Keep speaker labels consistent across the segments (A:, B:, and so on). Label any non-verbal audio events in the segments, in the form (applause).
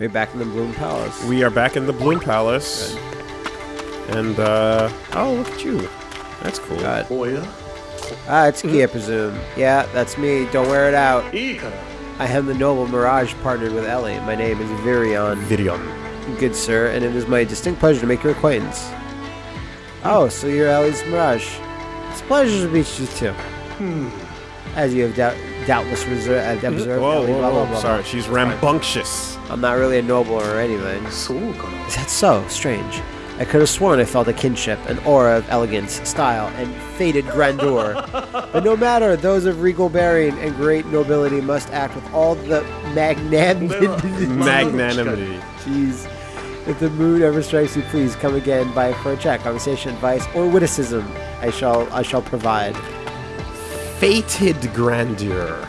A: We're back in the Bloom Palace.
B: We are back in the Bloom Palace. And, uh, oh, look at you. That's cool.
A: God.
C: Oh yeah?
A: Ah, it's Kia, -hmm. Yeah, that's me. Don't wear it out. I am the noble Mirage partnered with Ellie. My name is Virion.
B: Virion.
A: Good sir, and it is my distinct pleasure to make your acquaintance. Oh, so you're Ellie's Mirage. It's a pleasure to meet you too. Hmm. As you have doubt doubtless uh, observed.
B: Whoa, whoa,
A: blah, blah, blah,
B: Sorry, she's rambunctious.
A: I'm not really a noble or anything. Is that so? Strange. I could have sworn I felt a kinship, an aura of elegance, style, and faded grandeur. but no matter, those of regal bearing and great nobility must act with all the magnanimity. (laughs)
B: Magnanimity.
A: Jeez. If the mood ever strikes you, please come again by for a chat, conversation, advice, or witticism. I shall I shall provide.
B: Fated grandeur.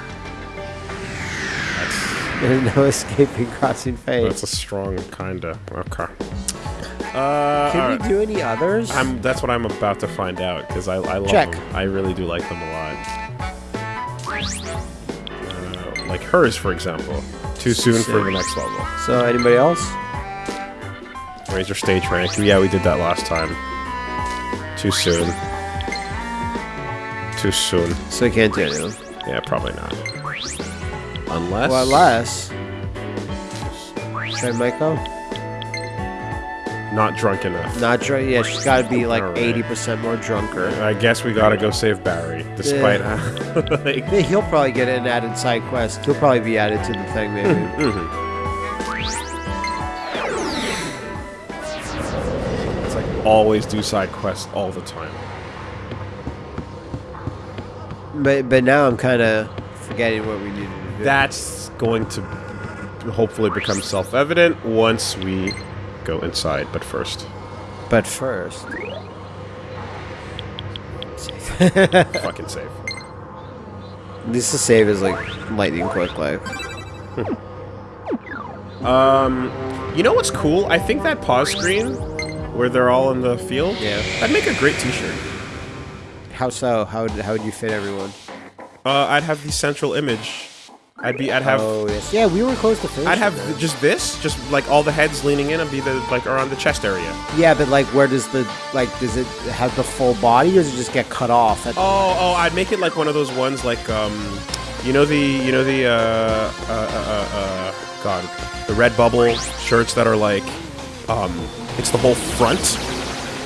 A: There's (laughs) no escaping crossing fate.
B: That's a strong kinda. Okay. Uh,
A: Can
B: alright.
A: we do any others?
B: I'm, that's what I'm about to find out because I, I love
A: Check.
B: them. I really do like them a lot. Uh, like hers, for example. Too soon for the next level.
A: so anybody else?
B: Raise your stage rank. Yeah, we did that last time. Too soon. Too soon.
A: So we can't do anyone.
B: Yeah, probably not. Unless.
A: Well, unless. Try Maiko?
B: Not drunk enough.
A: Not drunk. Yeah, she's got to be like eighty percent more drunker.
B: I guess we gotta go save Barry, despite
A: Yeah.
B: how. (laughs) like,
A: Yeah, he'll probably get an added side quest. He'll probably be added to the thing, maybe. (laughs)
B: mhm. It's like always do side quests all the time.
A: but but now I'm kind of forgetting what we needed to do.
B: That's going to hopefully become self-evident once we go inside. But first,
A: But first, (laughs)
B: fucking save.
A: this to save is like lightning quick, like. (laughs)
B: Um, you know what's cool? I think that pause screen where they're all in the field.
A: Yeah.
B: that'd make a great T-shirt.
A: How so? How would how would you fit everyone?
B: Uh, I'd have the central image. I'd be. I'd have.
A: oh yes, yeah, we were close to.
B: I'd have just this, just like all the heads leaning in and be the like around the chest area.
A: Yeah, but like, where does the like does it have the full body, or does it just get cut off? At
B: Oh, oh, I'd make it like one of those ones like um, you know the you know the uh uh uh, uh, uh God, the red bubble shirts that are like um, it's the whole front,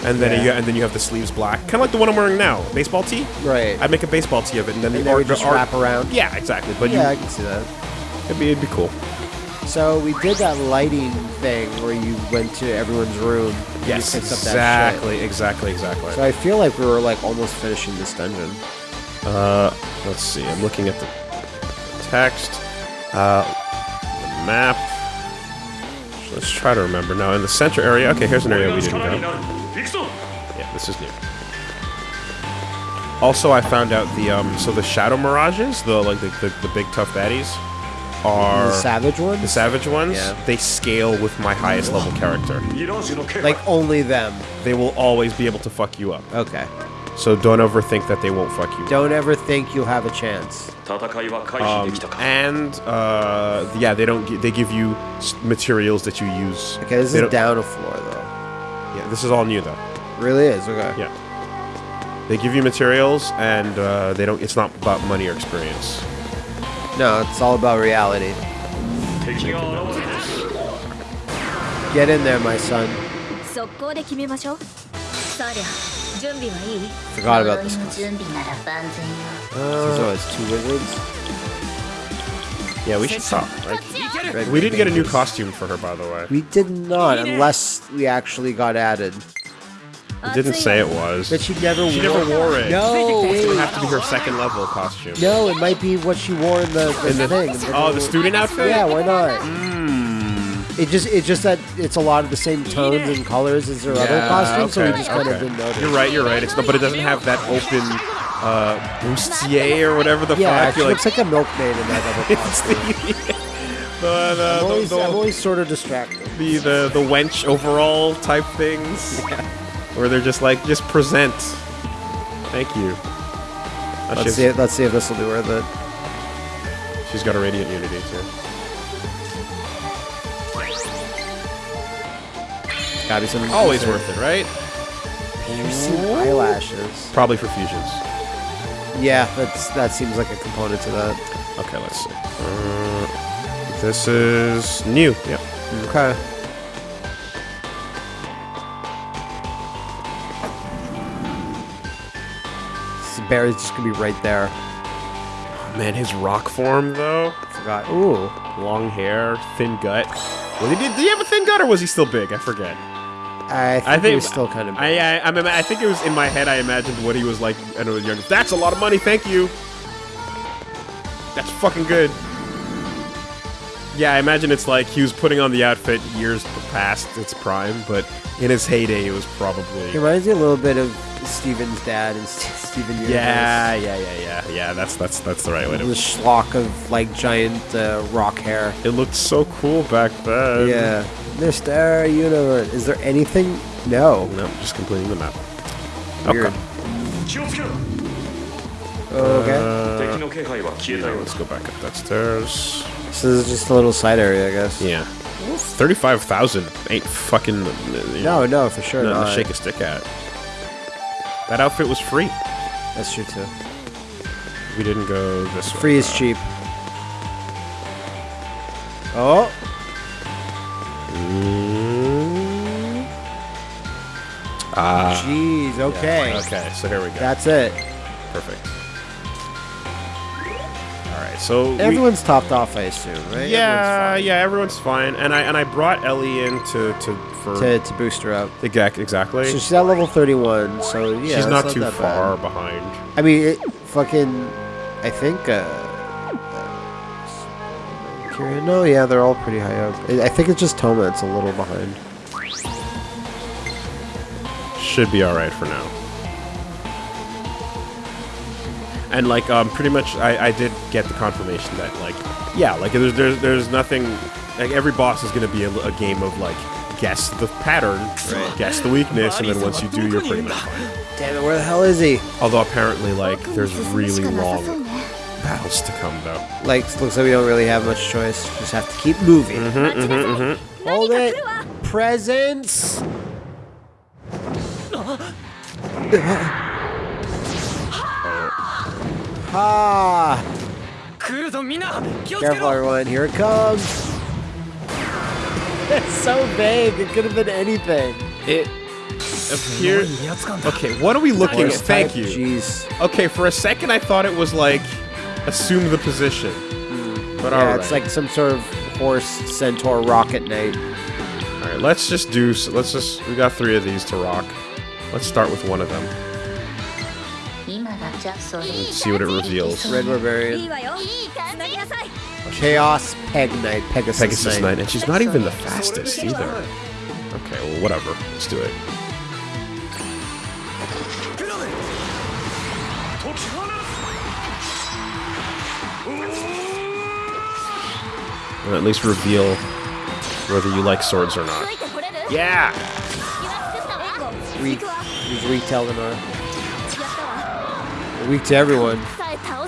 B: and then
A: Yeah.
B: you and then you have the sleeves black, kind of like the one I'm wearing now, baseball tee.
A: right.
B: I'd make a baseball tee of it, and then
A: and
B: the art-
A: just
B: art-
A: wrap around.
B: Yeah, exactly. But
A: yeah, I
B: you,
A: can see that.
B: it'd be it'd be cool.
A: So we did that lighting thing where you went to everyone's room.
B: Yes,
A: you picked up that
B: exactly, exactly, exactly.
A: So I feel like we were like almost finishing this dungeon.
B: Uh, let's see. I'm looking at the text, uh, the map. Let's try to remember now. In the center area. Okay, here's an area we didn't go. Yeah, this is new. Also, I found out the um, so the shadow mirages, the like the, the, the big tough baddies, are
A: the savage ones.
B: The savage ones.
A: Yeah.
B: They scale with my highest level character.
A: Like only them.
B: They will always be able to fuck you up.
A: Okay.
B: So don't ever think that they won't fuck you.
A: Don't ever think you have a chance.
B: Um, and uh, yeah, they don't. They give you materials that you use.
A: Okay, this
B: they
A: is down a floor though.
B: Yeah, this is all new though.
A: Really is okay.
B: Yeah. They give you materials, and uh, they don't. It's not about money or experience.
A: No, it's all about reality. Get in there, my son. Forgot about this.
D: Class. Uh,
A: so it's two wizards.
B: Yeah, we should talk. Like, we didn't get a new costume for her, by the way.
A: We did not, unless we actually got added.
B: It didn't say it was.
A: But she never
B: She
A: wore.
B: never wore it.
A: No,
B: It would have to be her second level costume.
A: No, it might be what she wore in the, the
B: In the-
A: thing.
B: Oh, the student outfit.
A: Yeah, why not?
B: Hmm.
A: It just it's just that it's a lot of the same tones and colors as her other
B: Yeah,
A: costumes, so we
B: okay,
A: just kind of didn't notice.
B: You're right. You're right. It's not, but it doesn't have that open uh, bustier or whatever the
A: Yeah,
B: fuck.
A: Yeah,
B: You're
A: looks like a milkmaid in that double (laughs)
B: it's
A: costume.
B: the, the, the,
A: I'm always,
B: the,
A: I'm always sort of distracted.
B: the, the, the wench overall type things. Where they're just like, just present. Thank you. Uh,
A: Let's
B: she's-
A: see. Let's see if this will be worth it.
B: She's got a radiant unity too.
A: Gotta be something.
B: Always worth it, right?
A: Piercing eyelashes.
B: Probably for fusions.
A: Yeah, that's that seems like a component to that.
B: Okay, let's see. Uh, this is new. Yep.
A: Okay. This Barry's just gonna be right there.
B: Man, his rock form though.
A: Forgot. Ooh.
B: Long hair, thin gut. Did, did he have a thin gut or was he still big? I forget.
A: I think,
B: I think
A: was still kind of.
B: I, I, I, mean, I think it was in my head. I imagined what he was like. And I was younger. That's a lot of money. Thank you. That's fucking good. Yeah, I imagine it's like he was putting on the outfit years past its prime, but in his heyday, it was probably.
A: It reminds me a little bit of Steven's dad and St- Steven Universe.
B: Yeah, yeah, yeah, yeah, yeah. That's that's that's the right way
A: The
B: to.
A: schlock of like giant uh, rock hair.
B: It looked so cool back then.
A: Yeah the Star Universe. Is there anything? No.
B: No, just completing the map.
A: Weird.
B: Okay.
A: Okay.
B: Uh,
C: yeah,
B: let's go back up that stairs.
A: So this is just a little side area, I guess.
B: Yeah. 35,000 ain't fucking... Uh, you know,
A: no, no, for sure
B: Nothing to shake a stick at. That outfit was free.
A: That's true, too.
B: We didn't go this free way.
A: Free is though. cheap. Oh!
B: Ah.
A: jeez. Okay.
B: Okay, so here we go.
A: That's it.
B: Perfect. All right, so we-
A: Everyone's topped off, I assume, right?
B: yeah, yeah, everyone's fine, and I and I brought Ellie in to to for
A: To, to boost her up.
B: Exact- exactly.
A: So she's at level 31, so yeah.
B: She's
A: it's
B: not too
A: that
B: far
A: bad.
B: behind.
A: I mean, it, fucking. I think. Uh, Kira- no, yeah, they're all pretty high up. I I think it's just Toma that's a little behind.
B: Should be all right for now. And like, um, pretty much, I, I did get the confirmation that like, yeah, like there's there's, there's nothing. Like every boss is going to be a, a game of like guess the pattern, guess the weakness, and then once you do, you're pretty much fine.
A: Damn it, where the hell is he?
B: Although apparently, like, there's really long battles to come, though.
A: Like, looks like we don't really have much choice. Just have to keep moving.
C: Mm -hmm, mm -hmm, mm -hmm. Hold it! Presents! ha!
A: Careful, everyone. Here it comes! (laughs) It's so vague. It could have been anything.
B: It appears... Okay, what are we looking at? Thank you.
A: Jeez.
B: Okay, for a second I thought it was like assume the position. Mm. But
A: yeah, it's like some sort of horse centaur rocket knight.
B: All right, let's just do. Let's just. We got three of these to rock. Let's start with one of them. Let's see what it reveals.
A: Red barbarian. Chaos Peg Knight. Pegasus,
B: Pegasus
A: Knight.
B: Knight. And she's not even the fastest either. Okay, well, whatever. Let's do it. Or at least reveal whether you like swords or not. Yeah!
A: Weak. He's weak to Eleanor. Weak to everyone.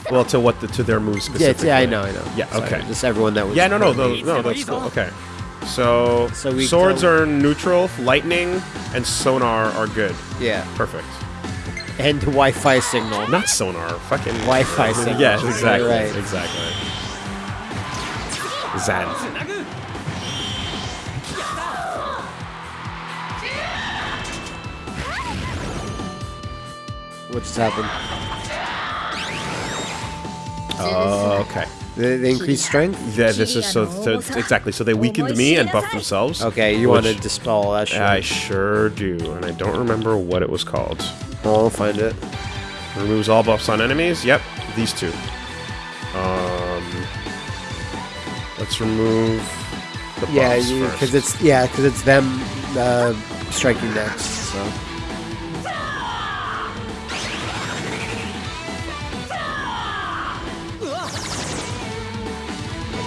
B: Well, to what the, to their moves specifically.
A: Yeah, yeah, I know, I know.
B: Yeah,
A: Sorry,
B: okay.
A: Just everyone that was.
B: Yeah, no, no, no, no, that's cool. Okay. So,
A: so
B: swords are neutral, lightning and sonar are good.
A: Yeah.
B: Perfect.
A: And Wi-Fi signal.
B: Not sonar, fucking
A: Wi-Fi signal.
B: Yeah, exactly.
A: Right.
B: Exactly.
A: What just happened?
B: Oh, okay.
A: They, they increased strength?
B: Yeah, this is so, so, Exactly. So they weakened me and buffed themselves.
A: Okay, you want to dispel that shit.
B: I sure do, and I don't remember what it was called.
A: I'll find it.
B: Removes all buffs on enemies? Yep, these two. Let's remove. The
A: yeah, because it's yeah, because it's them uh, striking next. So.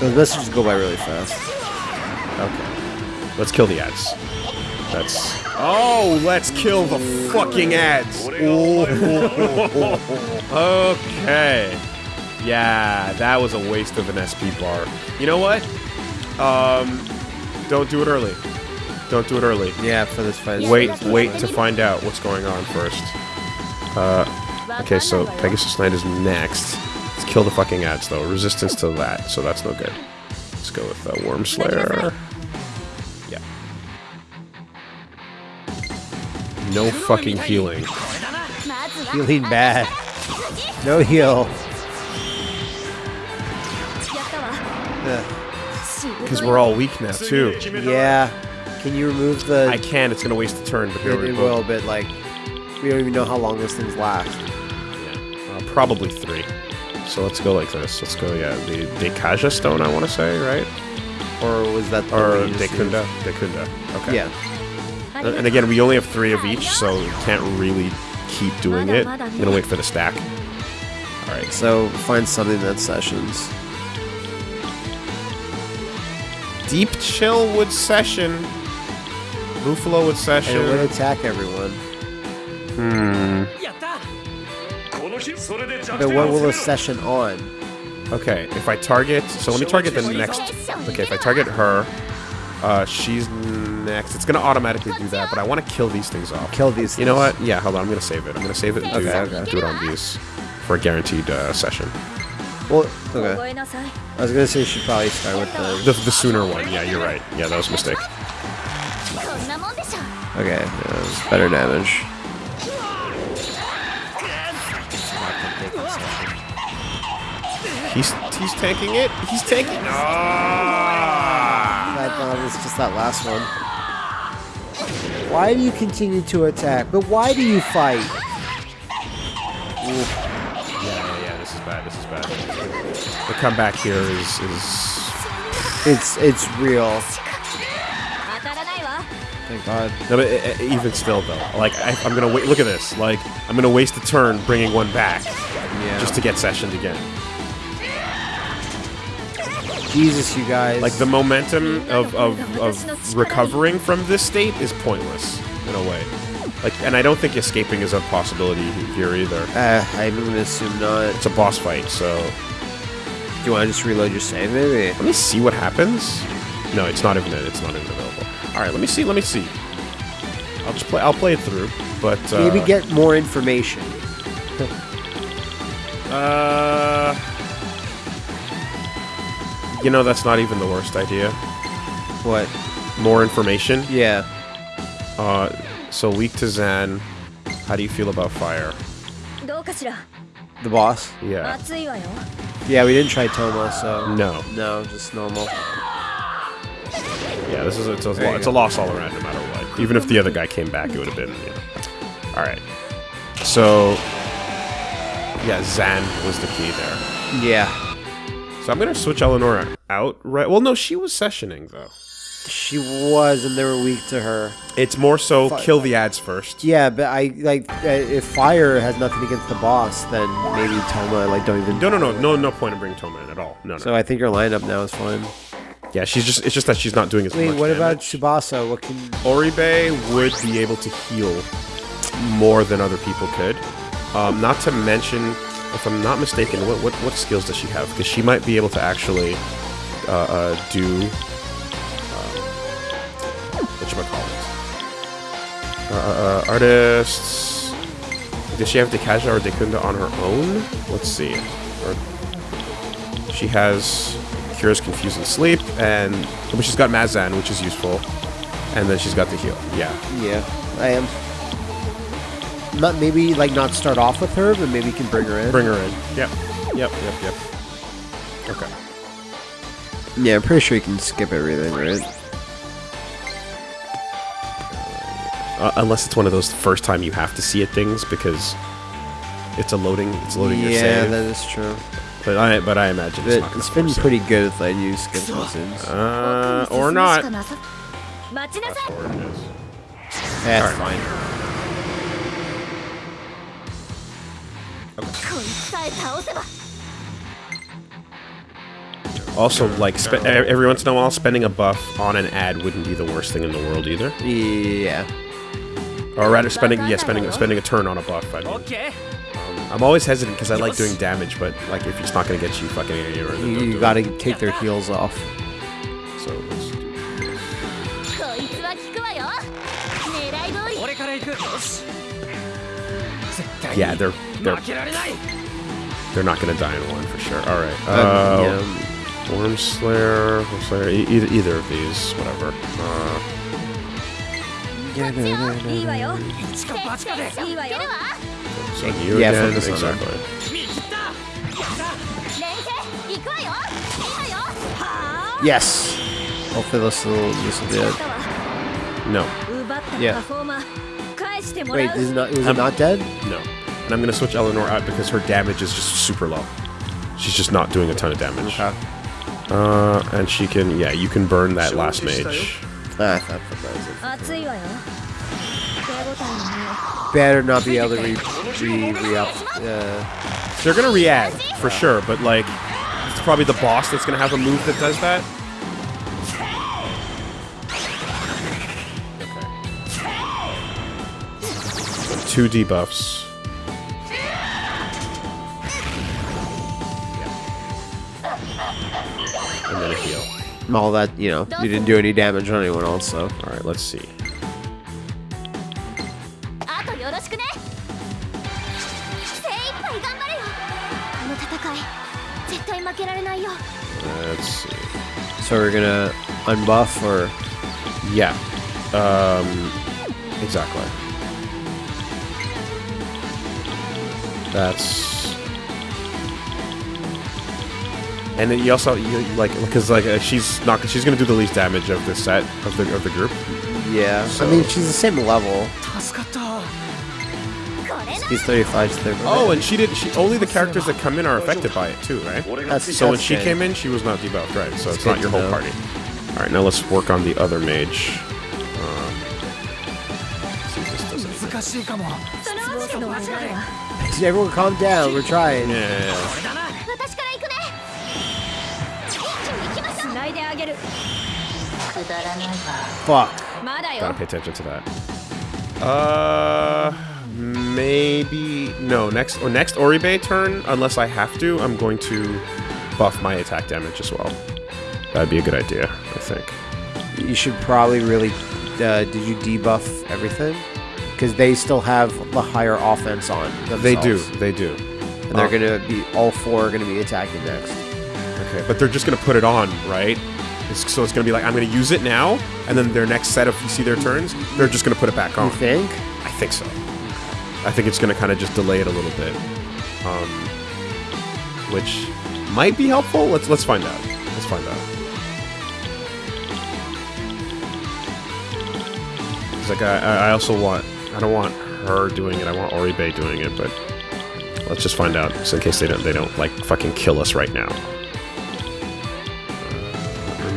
A: The messages go by really fast.
B: Okay. Let's kill the ads. That's. Oh, let's kill the fucking ads! (laughs) okay. Yeah, that was a waste of an SP bar. You know what? Um, don't do it early. Don't do it early.
A: Yeah, for this fight.
B: Wait, wait to find out what's going on first. Uh, okay, so Pegasus Land is next. Let's kill the fucking ads though. Resistance to that, so that's no good. Let's go with uh, Worm Slayer. Yeah. No fucking healing.
A: Healing bad. (laughs) No heal.
B: Because we're all weak now too.
A: Yeah. Can you remove the?
B: I can. It's gonna waste a turn, but here
A: it,
B: we
A: it
B: go.
A: will, but like, we don't even know how long those things last.
B: Uh, probably three. So let's go like this. Let's go. Yeah, the Dekaja stone. I want to say right,
A: Or was that the
B: or
A: one you just used?
B: Dekunda. Dekunda. Okay.
A: Yeah.
B: And and again, we only have three of each, so we can't really keep doing it. I'm gonna wait for the stack. All right.
A: So find something that sessions.
B: Deep chill wood session. Buffalo wood
A: session. It would attack everyone.
B: Hmm.
A: But what will a session on?
B: Okay, if I target... So let me target the next... Okay, if I target her, uh, she's next. It's going to automatically do that, but I want to kill these things off.
A: Kill these
B: You know what? Yeah, hold on. I'm going to save it. I'm going to save it and okay, do,
A: okay.
B: do it on these for a guaranteed uh, session.
A: Well, okay. I was gonna say you should probably start with the...
B: The, the sooner one, yeah, you're right. Yeah, that was a mistake.
A: Okay, that was better damage.
B: He's he's tanking it. He's tanking. Ah! No.
A: I thought it was just that last one. Why do you continue to attack? But why do you fight?
B: Ooh. The comeback here is is
A: it's it's real. Thank God.
B: No, but it, it, even still though, like I, am gonna wait. Look at this. Like I'm gonna waste a turn bringing one back
A: yeah.
B: just to get sessioned again.
A: Jesus, you guys.
B: Like the momentum of, of, of recovering from this state is pointless in a way. Like, and I don't think escaping is a possibility here either.
A: Uh, I would assume not.
B: It's a boss fight, so
A: do you want to just reload your save, maybe?
B: let me see what happens. No, it's not even it's not even available. All right, let me see. Let me see. I'll just play. I'll play it through, but uh,
A: Maybe get more information. (laughs)
B: Uh, you know, that's not even the worst idea.
A: What?
B: More information.
A: Yeah.
B: Uh, so weak to Zan. How do you feel about fire?
A: The boss?
B: Yeah.
A: Yeah, we didn't try Tomo, so.
B: No.
A: No, just normal.
B: Yeah, this is a,
A: it's, a,
B: it's a, loss all around, no matter what. Even if the other guy came back, it would have been. You know. All right. So, yeah, Zan was the key there.
A: Yeah.
B: So I'm gonna switch Eleanor out. Right. Well, no, she was sessioning though.
A: She was, and they were weak to her.
B: It's more so kill the ads first.
A: Yeah, but I like uh, if Fire has nothing against the boss, then maybe Toma like don't even.
B: No, no, no, no, no point in bringing Toma in at all. No, no.
A: So I think your lineup now is fine.
B: yeah, she's just. It's just that she's not doing as
A: Wait,
B: much.
A: what about
B: damage.
A: Tsubasa? What can?
B: Oribe would be able to heal more than other people could. Um, not to mention, if I'm not mistaken, what what, what skills does she have? Because she might be able to actually uh, uh, do Uh, uh, uh, artists. Does she have Dekaja or Dekunda on her own? Let's see. Or, she has cures confusing sleep, and but she's got Mazan, which is useful, and then she's got the heal. Yeah,
A: Yeah, I am. Not maybe like not start off with her, but maybe you can bring her in.
B: bring her in. Yep, yep, yep, yep. Okay.
A: Yeah, I'm pretty sure you can skip everything, right?
B: uh, unless it's one of those first time you have to see it things because it's a loading. It's loading your
A: Yeah, that is true.
B: But I but I imagine it's, not gonna it's
A: been
B: force it.
A: pretty good if I use Skin Sims.
B: Uh, or not.
A: That's fine.
B: Also, like spe- every once in a while, spending a buff on an ad wouldn't be the worst thing in the world either.
A: Yeah.
B: Or rather, spending yeah, spending spending a turn on a buff. I mean. Okay. I'm always hesitant because I like doing damage, but like if it's not gonna get you fucking idiot, or
A: you, you gotta it. take their heels off.
B: So let's do
E: this.
B: Yeah, they're they're they're not gonna die in one for sure. All right, uh, um,
A: yeah.
B: Um, Worm Slayer, Worm Slayer, e either, either of these, whatever. Uh, so you
A: yeah. Yes. Hopefully this will this will be it.
B: No.
A: Yeah. Wait, is not
B: is
A: it not dead?
B: No. And I'm gonna switch Eleanor out because her damage is just super low. She's just not doing a ton of damage.
A: Okay.
B: Uh, and she can yeah, you can burn that last mage.
D: That's not surprising.
A: Better not be able to re, re, re up. Uh.
B: They're gonna re-add for sure, but like, it's probably the boss that's gonna have a move that does that. Okay. Two debuffs.
A: all that, you know, you didn't do any damage on anyone else, so.
B: Alright, let's see. Let's see.
A: So we're gonna unbuff or...
B: Yeah. Um, exactly. That's And then you also you, like because like uh, she's not she's gonna do the least damage of this set of the of the group.
A: Yeah,
B: so.
A: I mean she's the same level. He's 35 35.
B: Oh, and she did. She only the characters that come in are affected by it too, right?
A: That's,
B: so
A: that's when
B: she
A: good.
B: came in, she was not debuffed, right? So it's,
A: it's
B: not your whole
A: know.
B: party. All right, now let's work on the other mage. Uh,
A: Everyone, calm down. We're trying.
B: yeah. yeah, yeah.
A: Fuck.
B: Gotta pay attention to that. Uh, maybe no next or next Oribe turn. Unless I have to, I'm going to buff my attack damage as well. That'd be a good idea, I think.
A: You should probably really. Uh, did you debuff everything? Because they still have the higher offense on. Themselves.
B: They do. They do.
A: And they're
B: uh,
A: gonna be all four are gonna be attacking next.
B: Okay, but they're just gonna put it on, right? It's, so it's gonna be like I'm gonna use it now, and then their next set of you see their turns, they're just gonna put it back on.
A: You think?
B: I think so. I think it's gonna kind of just delay it a little bit, um, which might be helpful. Let's let's find out. Let's find out. It's like I, I also want I don't want her doing it. I want Oribe doing it, but let's just find out, just in case they don't they don't like fucking kill us right now.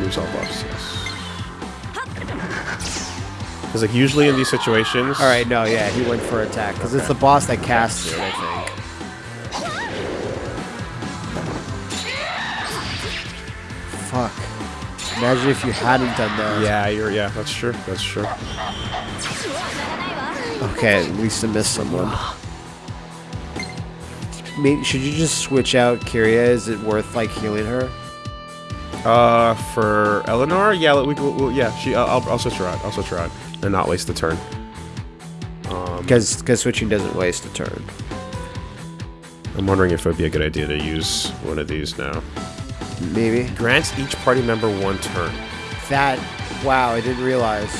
B: Yes. Because like usually in these situations,
A: All right. No. Yeah. He went for attack because it's the boss that casts it. I think. Fuck. Imagine if you hadn't done that.
B: Yeah, you're yeah, that's true. That's true.
A: Okay, at least I missed someone. Maybe, should you just switch out Kiria? Is it worth like healing her?
B: Uh, for Eleanor? Yeah, we, we, we yeah. She, uh, I'll, I'll switch her out. I'll switch her out and not waste the turn.
A: Because um, switching doesn't waste a turn.
B: I'm wondering if it would be a good idea to use one of these now.
A: Maybe.
B: Grants each party member one turn.
A: That, wow, I didn't realize.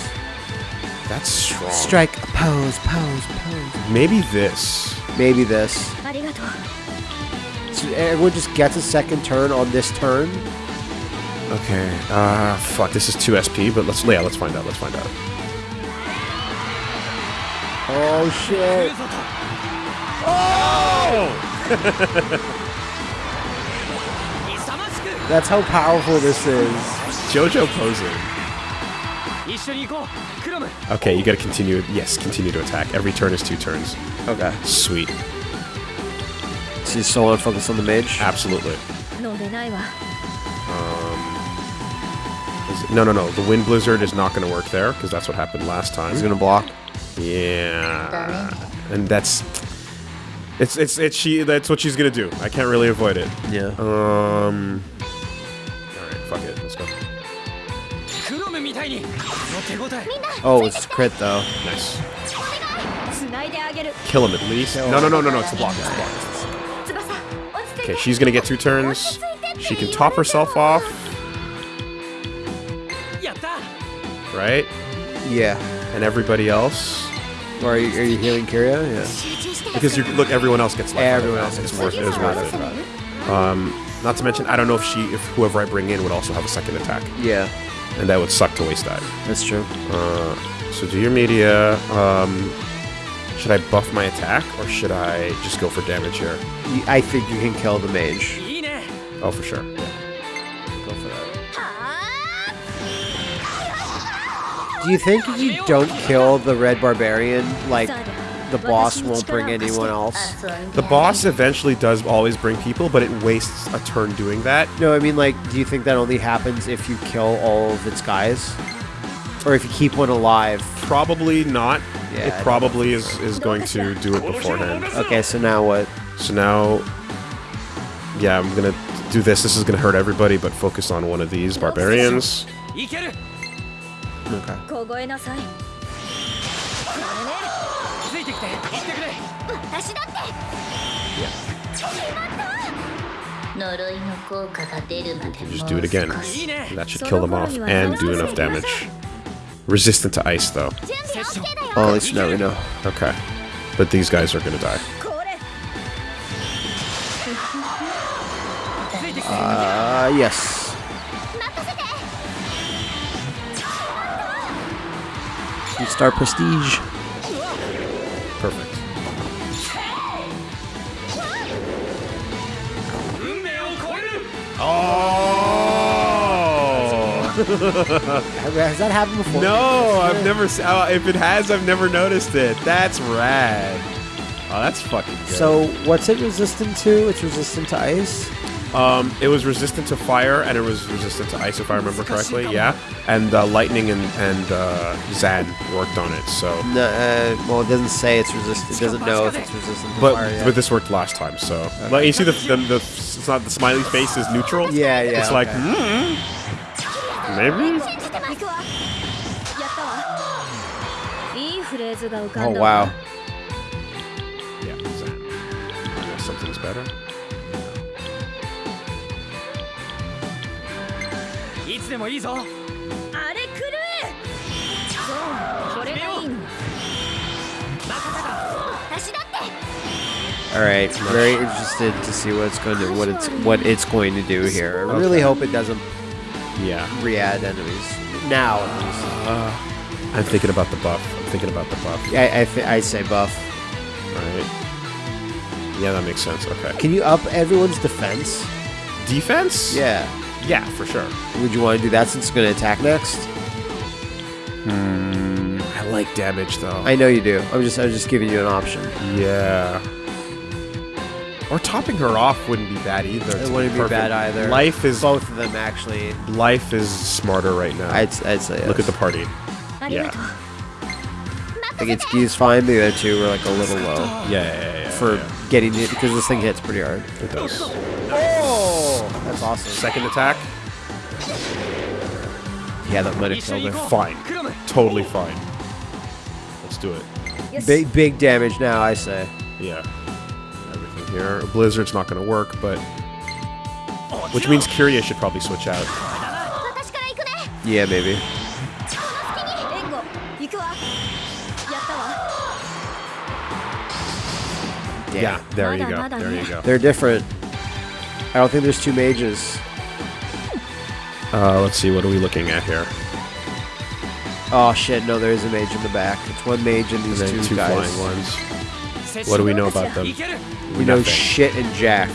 B: That's strong.
A: Strike, pose, pose, pose.
B: Maybe this.
A: Maybe this. So eh, everyone just gets a second turn on this turn.
B: Okay, uh, fuck, this is 2 SP, but let's, yeah, let's find out, let's find out.
A: Oh, shit. Oh! (laughs) That's how powerful this is.
B: Jojo posing. Okay, you gotta continue. Yes, continue to attack. Every turn is two turns.
A: Okay.
B: Sweet.
A: See, solo focus on the mage?
B: Absolutely. Is, no, no, no. The wind blizzard is not going to work there because that's what happened last time.
A: He's going to block.
B: Yeah. And that's it's it's it's she. That's what she's gonna do. I can't really avoid it.
A: Yeah.
B: Um. All right. Fuck it. Let's go.
A: Oh, it's crit though.
B: Nice. Kill him at least. No, no, no, no, no. It's the block. It's the block. Okay, she's gonna get two turns. She can top herself off. right?
A: Yeah.
B: And everybody else?
A: Or are you, are you healing Kiria? Yeah.
B: Because you look, everyone else gets life.
A: Everyone else gets
B: worth it.
A: Is
B: worth it. Um, not to mention, I don't know if she, if whoever I bring in would also have a second attack.
A: Yeah.
B: And that would suck to waste that.
A: That's true.
B: Uh, so do your media. Um, should I buff my attack or should I just go for damage here?
A: I think you can kill the mage.
B: Oh, for sure.
A: Do you think if you don't kill the red barbarian, like the boss won't bring anyone else?
B: The boss eventually does always bring people, but it wastes a turn doing that.
A: No, I mean like, do you think that only happens if you kill all of its guys, or if you keep one alive?
B: Probably not.
A: Yeah,
B: it probably is, is going to do it beforehand.
A: Okay, so now what?
B: So now, yeah, I'm gonna do this. This is gonna hurt everybody, but focus on one of these barbarians.
E: いける
A: Okay.
D: 凍えなさいこ
E: ついてきて行ってくれ
D: れね私だって呪いの効果が出るまで
B: Just do it again.
D: もう少し
E: いいね
B: That should kill them off and do enough damage. Resistant to ice, though.
D: 準備 OK だよ
A: Oh, at least now we know.
B: Okay. But these guys are gonna die.
D: これ
E: ついてきて
A: Uh, yes. Star prestige.
B: Perfect. Oh! (laughs)
A: has that happened before?
B: No, I've never. Uh, if it has, I've never noticed it. That's rad. Oh, that's fucking. Good.
A: So, what's it resistant to? It's resistant to ice.
B: Um, it was resistant to fire and it was resistant to ice, if I remember correctly. Yeah, and uh, lightning and and uh, Zan worked on it. So
A: no, uh, well, it doesn't say it's resistant. It doesn't know if it's resistant.
B: but
A: fire,
B: but this worked last time. So okay. like you see the, the, the it's not the smiley face is neutral.
A: Yeah, yeah.
B: It's
A: okay.
D: like mm, maybe.
A: Oh wow.
B: Yeah, Zan. something's better.
E: いつでもいいぞ
D: あれ狂えそうこれがいいの私だって
A: All right, very interested to see what it's going to what it's what it's going to do here. I really hope it doesn't
B: Yeah,
A: re-add enemies now. At least.
B: I'm thinking about the buff. I'm thinking about the buff.
A: I I, th- I say buff.
B: Right. Yeah, that makes sense. Okay.
A: Can you up everyone's defense?
B: Defense?
A: Yeah.
B: Yeah, for sure.
A: Would you want to do that since it's going to attack next?
B: Mm, I like damage though.
A: I know you do. I'm just I'm just giving you an option.
B: Yeah. Or topping her off wouldn't be bad either.
A: It wouldn't be, bad either.
B: Life is
A: both of them actually.
B: Life is smarter right now.
A: I'd, I'd say. Yes.
B: Look at the party.
D: Yeah. I
A: think it's G's fine. The other two were like a little low.
B: Yeah, yeah, yeah, yeah
A: for
B: yeah.
A: getting it because this thing hits pretty hard.
B: It does.
A: That's awesome.
B: Second attack.
A: Yeah, that
E: let it
A: kill
E: there.
B: Fine. Totally fine. Let's do it.
D: Yes.
A: Big, big damage now, I say.
B: Yeah. Everything here. Blizzard's not going to work, but... Which means Kiria should probably switch out.
A: Yeah, maybe.
B: Yeah, there you go. There you go.
A: They're different. I don't think there's two mages.
B: Uh, let's see, what are we looking at here?
A: Oh shit, no, there is a mage in the back. It's one mage and these
B: and
A: two,
B: two
A: guys.
B: flying ones. What do we know about them?
A: We know
B: Nothing.
A: shit and Jack.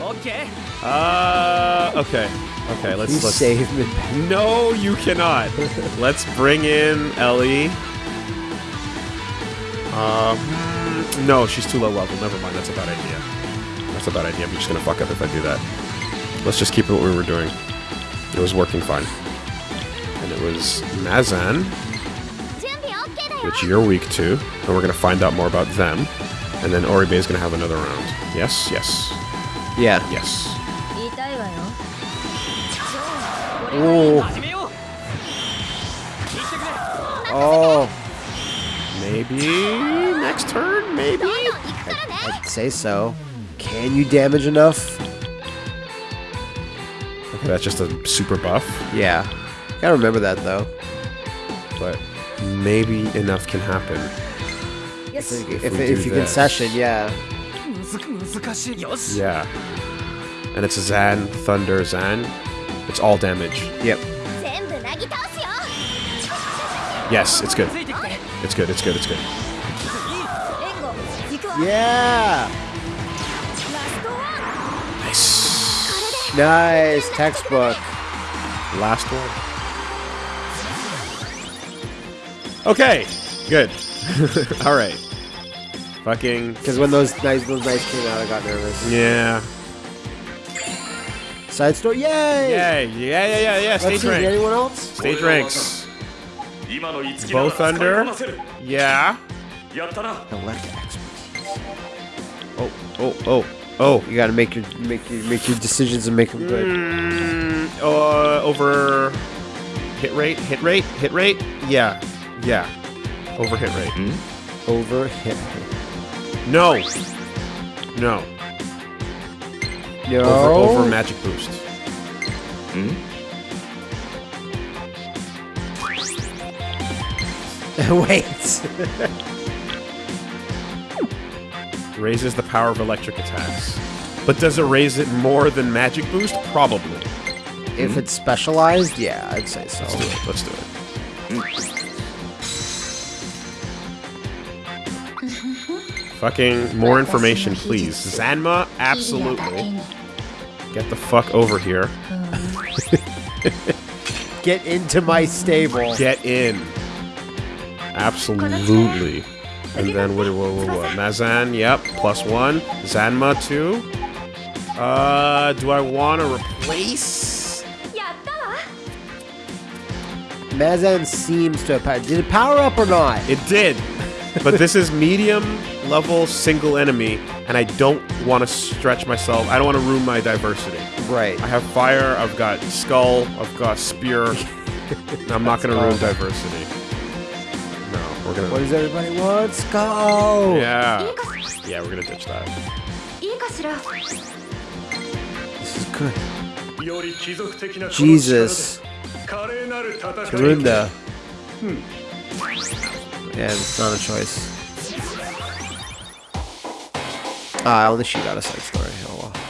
E: Okay.
B: Uh, okay. Okay, let's, let's
A: save me.
B: No, you cannot. (laughs) let's bring in Ellie. Uh, hmm, no, she's too low level. Never mind. That's a bad idea that's a bad idea. I'm just going to fuck up if I do that. Let's just keep it what we were doing. It was working fine. And it was Mazan, which you're weak to, and we're going to find out more about them. And then Oribe is going to have another round. Yes, yes.
A: Yeah.
B: Yes.
A: Oh. Oh.
B: Maybe next turn, maybe?
D: I'd,
A: I'd say so. Can you damage enough?
B: Okay, that's just a super buff.
A: Yeah. Gotta remember that, though.
B: But maybe enough can happen.
D: Yes.
A: If,
B: if,
A: if, if you
B: this.
A: can session, yeah.
B: Yeah. And it's a Zan, Thunder, Zan. It's all damage.
A: Yep.
B: Yes, it's good. It's good, it's good, it's good.
A: Yeah!
B: Nice
A: textbook.
B: Last one. Okay, good. (laughs) All right. Fucking.
A: Because when those nice those nice came out, I got nervous.
B: Yeah.
A: Side story. Yay!
B: Yay! Yeah! Yeah! Yeah! Yeah! Stage Let's
A: anyone else?
B: Stage ranks. Both under. Yeah.
A: Electric.
B: Oh! Oh! Oh! Oh.
A: You gotta make your make your make your decisions and make them good.
B: Mm, uh, over hit rate, hit rate, hit rate. Yeah, yeah. Over hit rate.
A: Over hit.
B: No, no.
A: No.
B: Over, over magic boost. (laughs)
A: Wait. (laughs)
B: Raises the power of electric attacks. But does it raise it more than magic boost? Probably.
A: if it's specialized, yeah, I'd say so.
B: Let's do it. Let's do it. Fucking more information, please. Zanma, absolutely. Get the fuck over here.
A: Get into my stable.
B: Get in. Absolutely. And then what, what, what, what? Mazan, yep, plus one. Zanma, two. Uh, do I want to replace?
A: Mazan seems to have power. Did it power up or not?
B: It did. but this is medium level single enemy, and I don't want to stretch myself. I don't want to ruin my diversity.
A: Right.
B: I have fire, I've got skull, I've got spear. (laughs) I'm not going to ruin diversity. We're
A: gonna.
B: What
A: does everybody want? Let's
B: go. Yeah. Yeah, we're gonna ditch that.
A: This is good. Jesus. Tarunda. Hmm. Yeah, it's not a choice. Ah, at least she got a side story. Oh well.